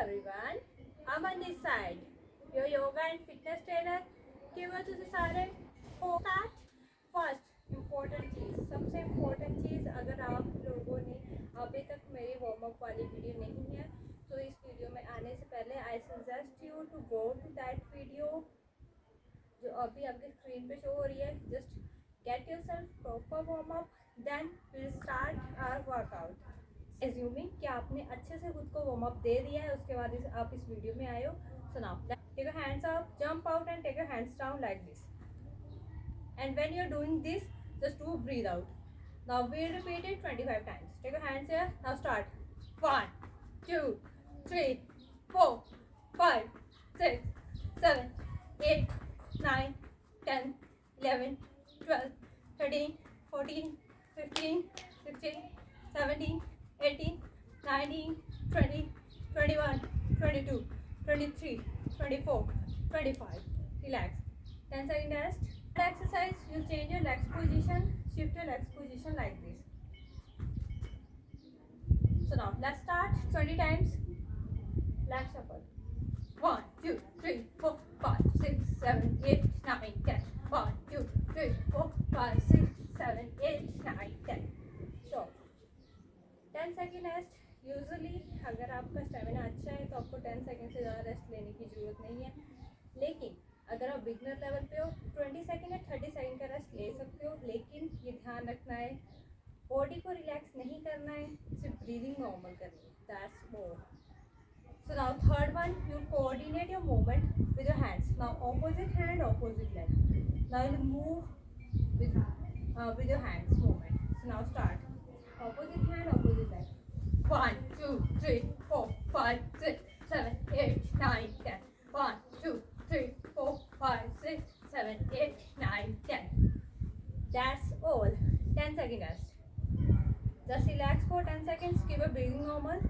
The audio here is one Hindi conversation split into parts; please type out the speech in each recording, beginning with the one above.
everyone. I'm on this side, your yoga and fitness trainer. केवल तुझे सारे that first important चीज़ सबसे important चीज़ अगर आप लोगों ने अभी तक मेरी वार्म अप वाली वीडियो नहीं है तो इस वीडियो में आने से पहले I suggest you to go to that video जो अभी आपके स्क्रीन पे शो हो रही है just get yourself proper warm up then start our workout assuming कि आपने अच्छे से खुद को वार्म अप दे दिया है, उसके बाद आप इस वीडियो में आए हो, सुनाओ। Take a hands up jump out and take a hands down like this and when you are doing this just to breathe out now we repeat it 25 times take a hands here now start 1 2 3 4 5 6 7 8 9 10 11 12 13 14 15 16 17 18, 19, 20, 21, 22, 23, 24, 25. Relax. 10 second rest. Exercise, you change your legs position, shift your legs position like this. So now let's start 20 times. Leg shuffle. 1, 2, 3, 4, 5, 6, 7, 8, 9, 10. 1, 2, 3, 4, 5, 6, 7, 8, 9, 10. Ten second rest usually अगर आपका स्टेमिना अच्छा है तो आपको टेन सेकेंड से ज़्यादा रेस्ट लेने की ज़रूरत नहीं है लेकिन अगर आप बिगनर लेवल पे हो ट्वेंटी सेकेंड या थर्टी सेकेंड का रेस्ट ले सकते हो लेकिन ये ध्यान रखना है बॉडी को रिलैक्स नहीं करना है सिर्फ़ ब्रीदिंग नॉर्मल करनी है that's more So now third one, you coordinate your movement with your hands. Now opposite hand, opposite leg. Now you move with uh, with your hands movement. So. opposite hand, 1, 2, 3, 4, 5, 6, 7, 8, 9, 10. 1, 2, 3, 4, 5, 6, 7, 8, 9, 10. That's all. 10 seconds. Just relax for 10 seconds. Keep your breathing normal.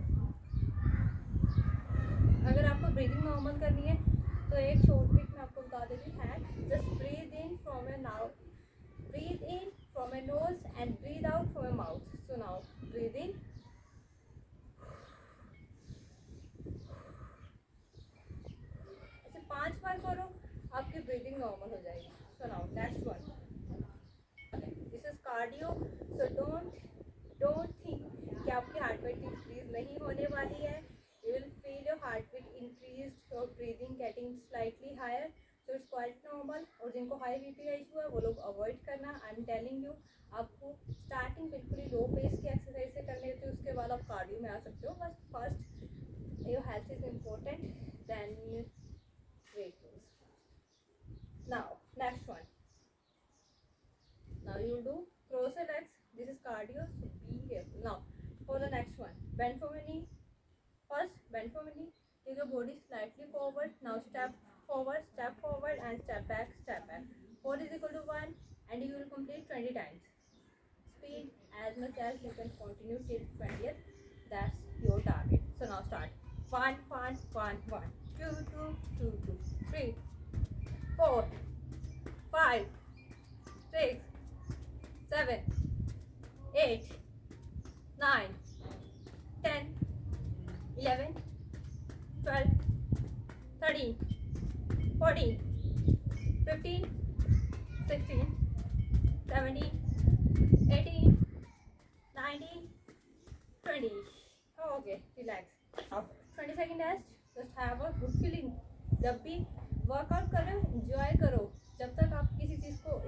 अगर आपको breathing normal करनी है, तो एक short pick मैं आपको Just breathe in from your nose, breathe in from your nose and breathe out from your mouth. So now breathe in ऐसे पाँच बार करो, आपकी ब्रीदिंग नॉर्मल हो जाएगी. So now next one this is cardio so don't don't think कि आपकी हार्ट रेट इंक्रीज नहीं होने वाली है. You will feel your heartbeat increased, your breathing getting slightly higher. So it's quite normal और जिनको हाई बीपी का इशू है, वो लोग अवॉइड करना. आई एम टेलिंग यू आपको स्टार्टिंग बिल्कुल ही लो पेस की एक्सरसाइज से करनी होती है, उसके बाद आप कार्डियो में आ सकते हो। बस first your health is important then weight loss now next one now you do cross X this is cardio be careful now for the next one बेनफोमनी first बेनफोमनी take your body slightly forward now step forward step forward and step back step back four is equal to one and you will complete twenty times Speed as much as you can continue till 20th. That's your target. So now start. 1, 1, 1, 1, 2, 2, 2, 2, 3, 4, 5, 6, 7, 8, 9, 10, 11, 12, 13, 14, 15, 16, 17, 18, 19, 20. Okay, relax. Now, 20 second rest. Just have a good feeling. जब भी वर्कआउट करो इंजॉय करो जब तक आप किसी चीज़ को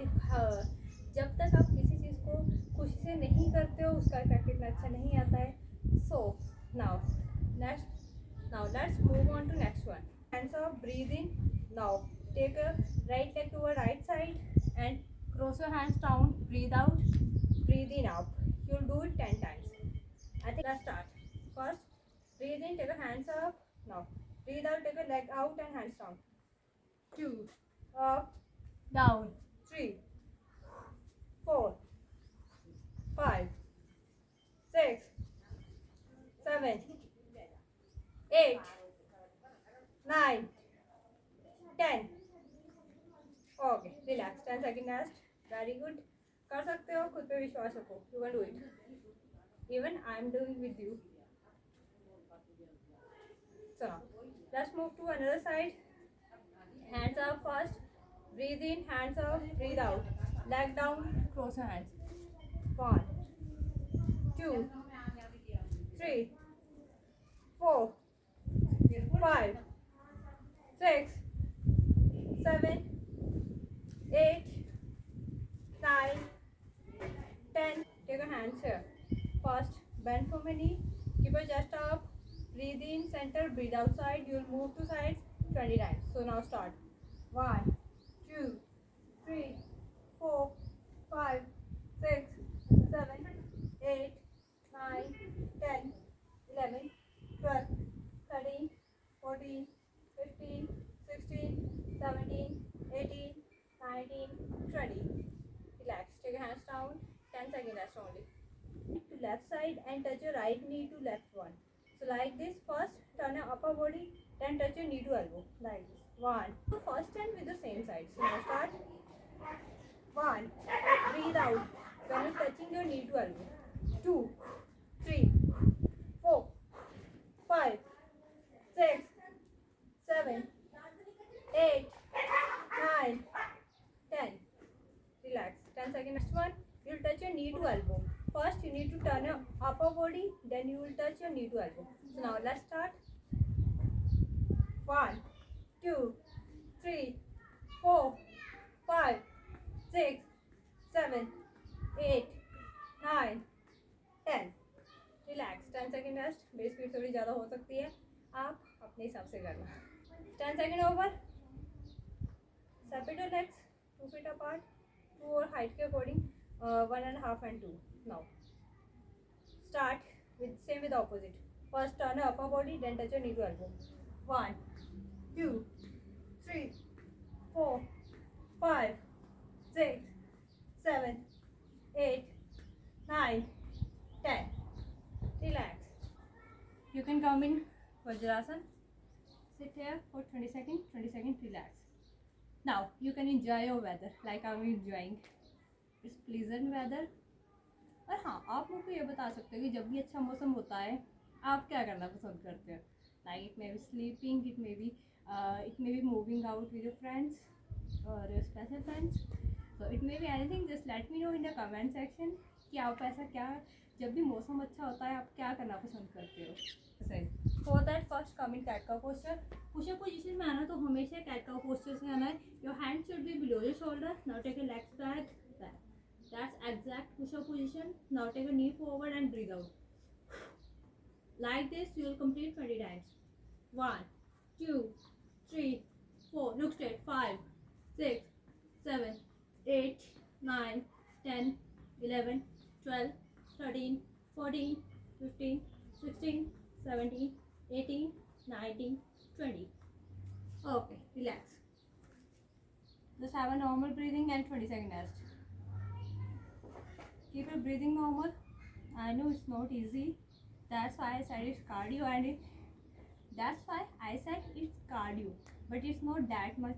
जब तक आप किसी चीज़ को खुशी से नहीं करते हो उसका इफ़ेक्ट इतना अच्छा नहीं आता है so now now let's move on to next one hands up breathe in now take a right leg to a right side and cross your hands down breathe in up you'll do it 10 times i think let's start first breathe in take your hands up now breathe out take your leg out and hands down two up down three four five six seven eight, nine, ten. Okay, relax. Ten second rest. Very good. कर सकते हो, खुद पे विश्वास रखो। You can do it even I am doing with you so let's move to another side hands up first breathe in hands up breathe out leg down close hands one two three four five six seven eight nine ten. Take your hands here. First, bend for knee. Keep your chest up. Breathe in, center. Breathe outside. You'll move to sides 20 times. So now start. One, two, three, four, five, six, seven, eight, nine, ten, eleven, twelve, thirteen, fourteen, fifteen, sixteen, seventeen, eighteen, nineteen, twenty. Relax. Take your hands down. 10 seconds rest only. To left side and touch your right knee to left one. So like this, first turn your upper body, then touch your knee to elbow. Like this. One. So first stand with the same side. So now start. One. Breathe out. When you're touching your knee to elbow. Two. Three. Four. Five. Six. Seven. Eight. Nine. Ten. Relax. 10 seconds. Next one. You'll touch your knee to elbow. First, you need to turn your upper body, then you will touch your knee to elbow. So now let's start. One, two, three, four, five, six, seven, eight, nine, ten. Relax ten second rest base speed थोड़ी ज़्यादा हो सकती है आप अपने हिसाब से करना ten second over separate your legs two feet apart to और हाइट के according uh, one and a half and two. Now start with same with the opposite. First turn upper body then touch your knee to elbow. One two three four five six seven eight nine ten. Relax. You can come in vajrasana sit here for 20 seconds 20 seconds relax. Now you can enjoy your weather like i'm enjoying. It's pleasant weather? और हाँ आप मुझको ये बता सकते हो कि जब भी अच्छा मौसम होता है, आप क्या करना पसंद करते हो? Like it may be sleeping it may be it may be moving out with your friends और स्पेशल फ्रेंड्स तो it may be anything just let me know in the comment section कि आप ऐसा क्या, जब भी मौसम अच्छा होता है, आप क्या करना पसंद करते हो? सही for that first come in cat का पोस्टर पुशअप पोजीशन में आना तो हमेशा कैट का पोस्टर से आना है। Your hand should be below your shoulder now take a legs back That's exact push-up position. Now take a knee forward and breathe out. Like this, you will complete 20 times. One, two, three, four. Look straight. Five, six, seven, eight, nine, ten, eleven, twelve, thirteen, fourteen, fifteen, sixteen, seventeen, eighteen, nineteen, twenty. Okay, relax. Just have a normal breathing and 20 second rest keep your breathing normal. I know it's not easy. That's why i said it's cardio and it that's why i said it's cardio but it's not that much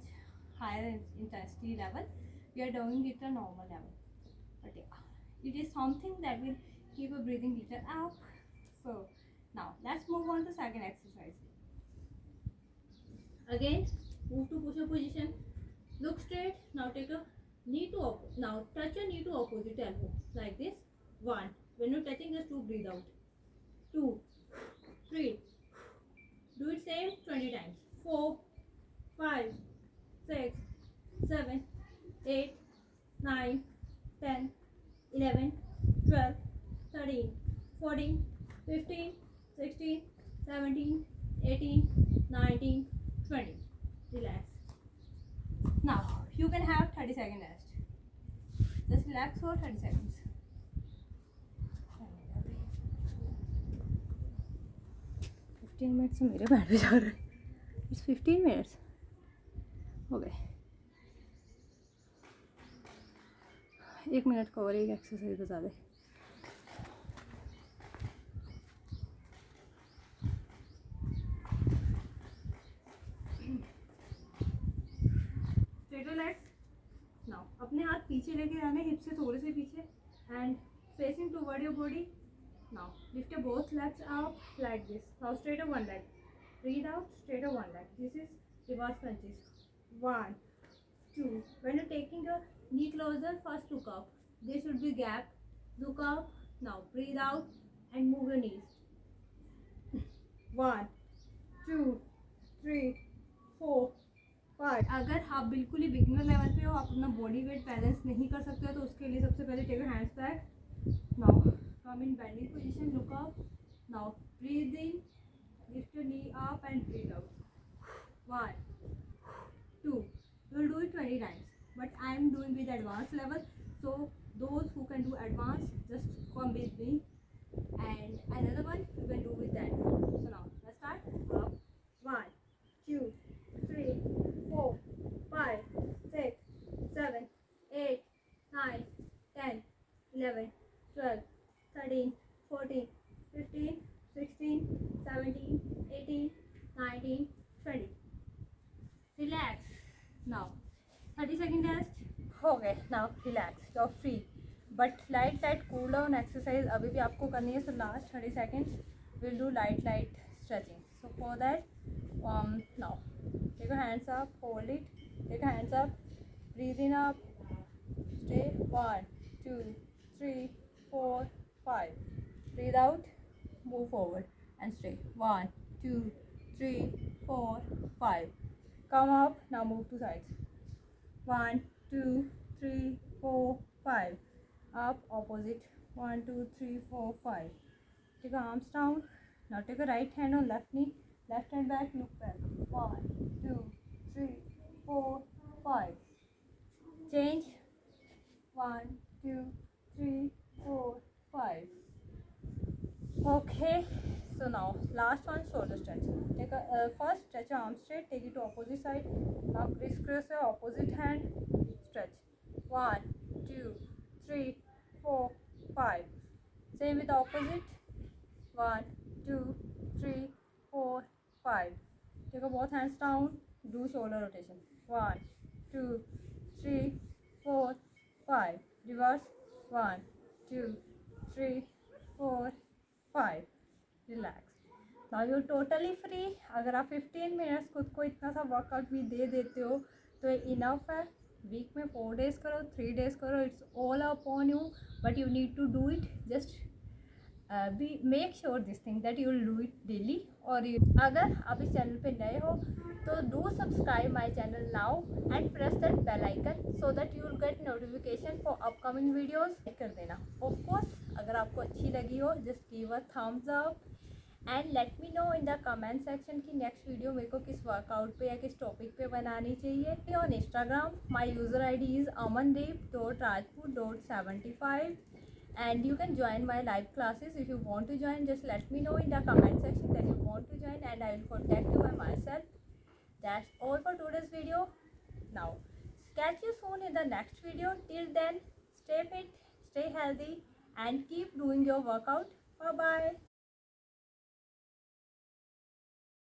higher intensity level. We are doing it a normal level. But yeah it is something that will keep your breathing little up. So now let's move on to second exercise. Again move to push up position. Look straight. Now take a knee to now touch your knee to opposite elbow like this. One when you're touching just two breathe out. Two three do it same 20 times. Four five six seven eight nine ten eleven twelve thirteen fourteen fifteen sixteen seventeen eighteen nineteen twenty relax for 30 seconds. Fifteen minutes मेरे बैठ भी जा रहे हैं। फिफ्टीन मिनट्स हो गए। एक मिनट का और एक एक्सरसाइज बता दे लेग्स नाउ अपने हाथ लेके जाना हिप से थोड़े से पीछे। And facing toward your body now lift both legs out like this how straight off one leg breathe out straight off one leg this is reverse punches one two when you taking a knee closer first look up this would be gap look up now breathe out and move your knees one two three four but अगर आप बिल्कुल ही बिगनर लेवल पे हो, आप अपना बॉडी वेट बैलेंस नहीं कर सकते तो उसके लिए सबसे पहले take hands back now come in bending position look up now breathing lift knee up and breathe out one two will do it twenty times but I am doing with advance level so दो can do advance just for breathing and and another one you can do with that so now 11, 12, 13, 14, 15, 16, 17, 18, 19, 20. Relax. Now, 30 second rest. Okay, now relax. You're free. But light light cool down exercise अभी भी आपको करनी है so last thirty second will do light light stretching so for that warm now take hands up hold it take hands up breathe in up one two three four five. Breathe out move forward and stay one two three four five. Come up now move to sides. One two three four five. Up opposite. One two three four five. Take your arms down. Now take a right hand on left knee. Left hand back look back. One two three four five. Change. One two three four five. Okay so now last one shoulder stretch. Take a uh, first stretch your arm straight take it to opposite side. Now crisscross your opposite hand stretch. One two three four five. Same with opposite. One two three four five. Take a both hands down do shoulder rotation. One two three four five. Reverse one, two, three, four, five. Relax now you totally free अगर आप 15 मिनट्स खुद को इतना सा वर्कआउट भी दे देते हो तो इनफ है। वीक में फोर डेज़ करो थ्री डेज़ करो it's all upon you but you need to do it just be make sure this thing that you do it daily और अगर आप इस चैनल पे नए हो तो do subscribe my channel now and press that bell icon so that you will get notification for upcoming videos कर देना। ऑफ़ कोर्स अगर आपको अच्छी लगी हो just give a thumbs up and let me know in the comment section की नेक्स्ट वीडियो मेरे को किस वर्कआउट पे या किस टॉपिक पे बनानी चाहिए। On Instagram my user I D is Amandeep dot Rajput dot seventy five and you can join my live classes. If you want to join just let me know in the comment section that you want to join and i will contact you by myself. That's all for today's video. Now catch you soon in the next video. Till then stay fit stay healthy and keep doing your workout. Bye bye